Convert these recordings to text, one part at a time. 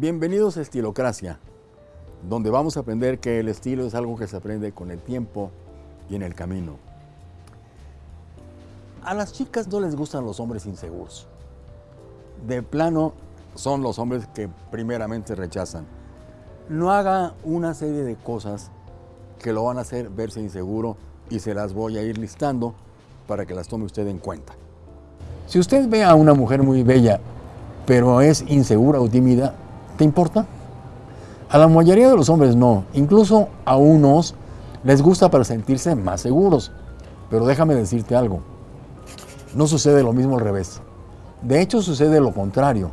Bienvenidos a Estilocracia, donde vamos a aprender que el estilo es algo que se aprende con el tiempo y en el camino. A las chicas no les gustan los hombres inseguros. De plano son los hombres que primeramente rechazan. No haga una serie de cosas que lo van a hacer verse inseguro y se las voy a ir listando para que las tome usted en cuenta. Si usted ve a una mujer muy bella, pero es insegura o tímida, ¿te importa? A la mayoría de los hombres no, incluso a unos les gusta para sentirse más seguros. Pero déjame decirte algo, no sucede lo mismo al revés. De hecho sucede lo contrario.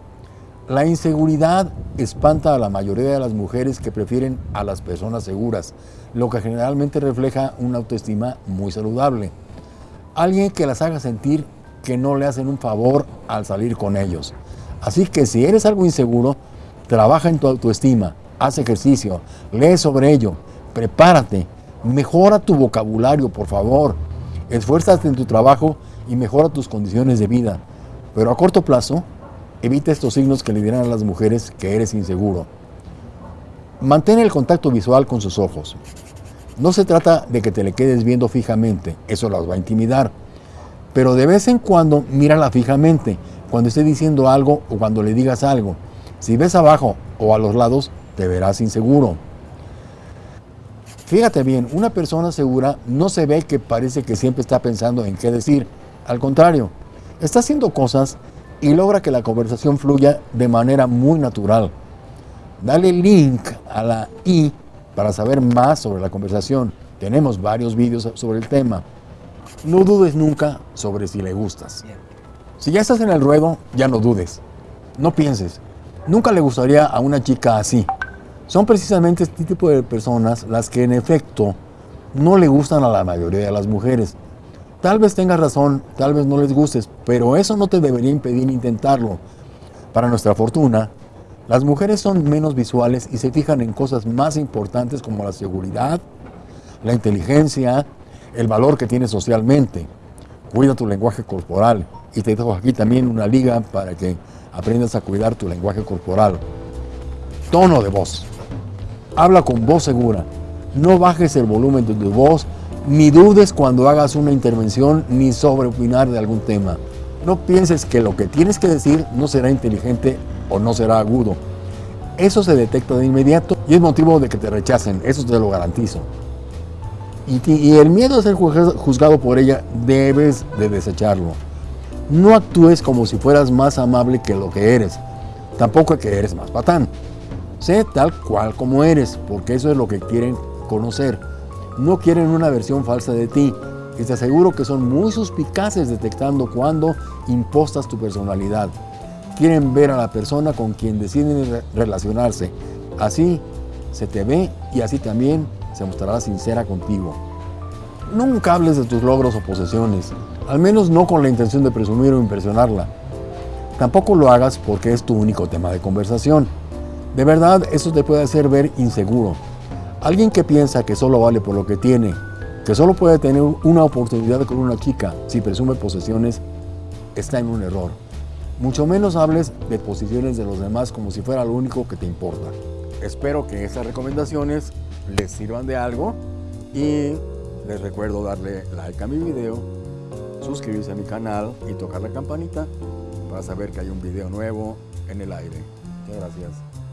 La inseguridad espanta a la mayoría de las mujeres que prefieren a las personas seguras, lo que generalmente refleja una autoestima muy saludable. Alguien que las haga sentir que no le hacen un favor al salir con ellos. Así que si eres algo inseguro, trabaja en tu autoestima, haz ejercicio, lee sobre ello, prepárate, mejora tu vocabulario, por favor, esfuérzate en tu trabajo y mejora tus condiciones de vida. Pero a corto plazo, Evita estos signos que le dirán a las mujeres que eres inseguro. Mantén el contacto visual con sus ojos. No se trata de que te le quedes viendo fijamente, eso las va a intimidar. Pero de vez en cuando mírala fijamente, cuando esté diciendo algo o cuando le digas algo. Si ves abajo o a los lados, te verás inseguro. Fíjate bien, una persona segura no se ve que parece que siempre está pensando en qué decir. Al contrario, está haciendo cosas y logra que la conversación fluya de manera muy natural. Dale link a la i para saber más sobre la conversación. Tenemos varios vídeos sobre el tema. No dudes nunca sobre si le gustas. Si ya estás en el ruedo, ya no dudes. No pienses. Nunca le gustaría a una chica así. Son precisamente este tipo de personas las que en efecto no le gustan a la mayoría de las mujeres. Tal vez tengas razón, tal vez no les gustes, pero eso no te debería impedir intentarlo. Para nuestra fortuna, las mujeres son menos visuales y se fijan en cosas más importantes como la seguridad, la inteligencia, el valor que tienes socialmente. Cuida tu lenguaje corporal y te dejo aquí también una liga para que aprendas a cuidar tu lenguaje corporal. Tono de voz. Habla con voz segura. No bajes el volumen de tu voz ni dudes cuando hagas una intervención ni sobre opinar de algún tema. No pienses que lo que tienes que decir no será inteligente o no será agudo. Eso se detecta de inmediato y es motivo de que te rechacen, eso te lo garantizo. Y, y el miedo a ser juzgado por ella debes de desecharlo. No actúes como si fueras más amable que lo que eres, tampoco que eres más patán. Sé tal cual como eres, porque eso es lo que quieren conocer no quieren una versión falsa de ti y te aseguro que son muy suspicaces detectando cuando impostas tu personalidad. Quieren ver a la persona con quien deciden relacionarse. Así se te ve y así también se mostrará sincera contigo. Nunca hables de tus logros o posesiones, al menos no con la intención de presumir o impresionarla. Tampoco lo hagas porque es tu único tema de conversación. De verdad, eso te puede hacer ver inseguro, Alguien que piensa que solo vale por lo que tiene, que solo puede tener una oportunidad con una chica si presume posesiones, está en un error. Mucho menos hables de posiciones de los demás como si fuera lo único que te importa. Espero que estas recomendaciones les sirvan de algo y les recuerdo darle like a mi video, suscribirse a mi canal y tocar la campanita para saber que hay un video nuevo en el aire. Muchas gracias.